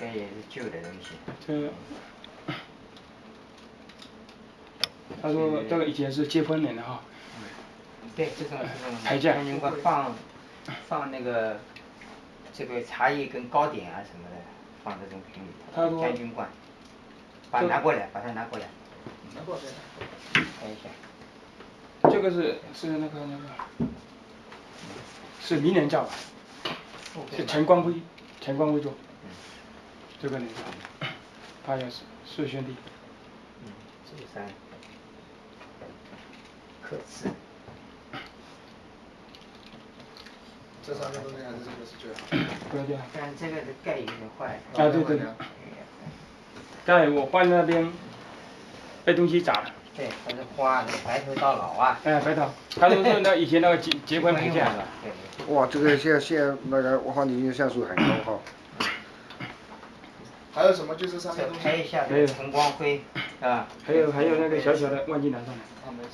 这也是旧的东西。这。他说这个以前是结婚用的哈。对，这种这种天津话放放那个这个茶叶跟糕点啊什么的，放这种瓶里，头。将军罐。把拿过来，把它拿过来。拿过来。看一下。这个是是那个那个，是明年叫吧？是陈光辉，陈光辉做。这个人叫，他也是四兄弟。嗯，这三。刻字。这上面东西还是这个是最好。不要掉。但这个的盖有点坏。啊对对。盖我换那边，被东西砸了。对，它是花白头到老啊。哎，白头，他都是那以前那个结结婚配件。哇，这个现现那个我看你像素很高哈。还有什么就是上面拍一下这个陈光辉，啊。还有还有那个小小的忘记拿上来。啊没事。